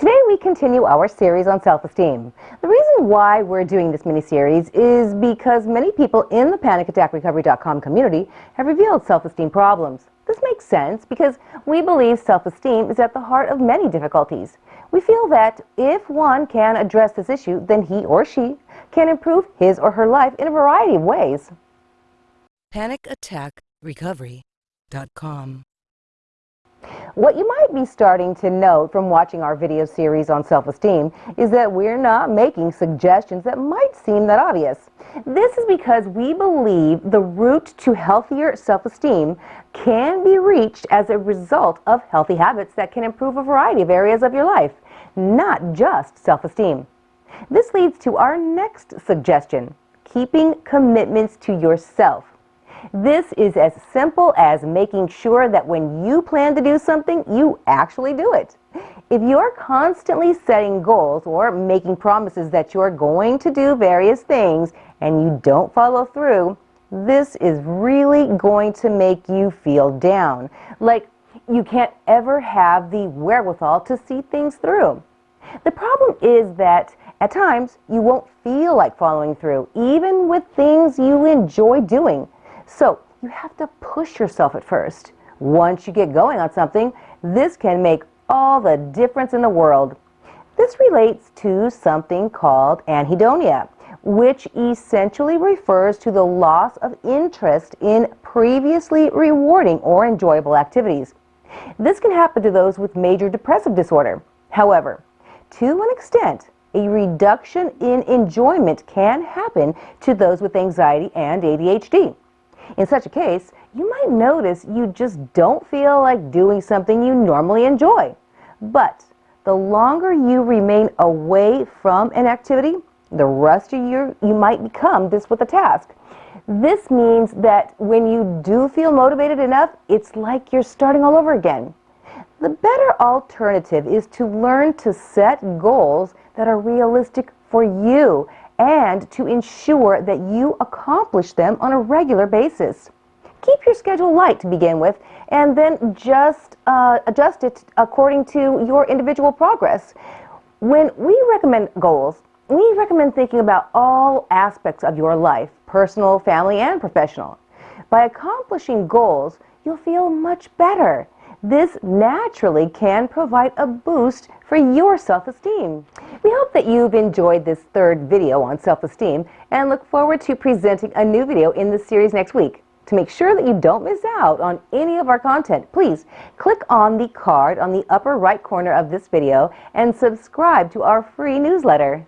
Today we continue our series on self-esteem. The reason why we're doing this mini-series is because many people in the PanicAttackRecovery.com community have revealed self-esteem problems. This makes sense because we believe self-esteem is at the heart of many difficulties. We feel that if one can address this issue, then he or she can improve his or her life in a variety of ways. PanicAttackRecovery.com What you might be starting to note from watching our video series on self-esteem is that we're not making suggestions that might seem that obvious. This is because we believe the route to healthier self-esteem can be reached as a result of healthy habits that can improve a variety of areas of your life, not just self-esteem. This leads to our next suggestion, keeping commitments to yourself. This is as simple as making sure that when you plan to do something, you actually do it. If you're constantly setting goals or making promises that you're going to do various things and you don't follow through, this is really going to make you feel down. Like you can't ever have the wherewithal to see things through. The problem is that at times you won't feel like following through, even with things you enjoy doing. So you have to push yourself at first. Once you get going on something, this can make all the difference in the world. This relates to something called anhedonia, which essentially refers to the loss of interest in previously rewarding or enjoyable activities. This can happen to those with major depressive disorder. However, to an extent, a reduction in enjoyment can happen to those with anxiety and ADHD. In such a case, you might notice you just don't feel like doing something you normally enjoy. But the longer you remain away from an activity, the rustier you might become this with a task. This means that when you do feel motivated enough, it's like you're starting all over again. The better alternative is to learn to set goals that are realistic for you and to ensure that you accomplish them on a regular basis. Keep your schedule light to begin with and then just uh, adjust it according to your individual progress. When we recommend goals, we recommend thinking about all aspects of your life, personal, family, and professional. By accomplishing goals, you'll feel much better. This naturally can provide a boost for your self-esteem. We hope that you've enjoyed this third video on self-esteem and look forward to presenting a new video in this series next week. To make sure that you don't miss out on any of our content, please click on the card on the upper right corner of this video and subscribe to our free newsletter.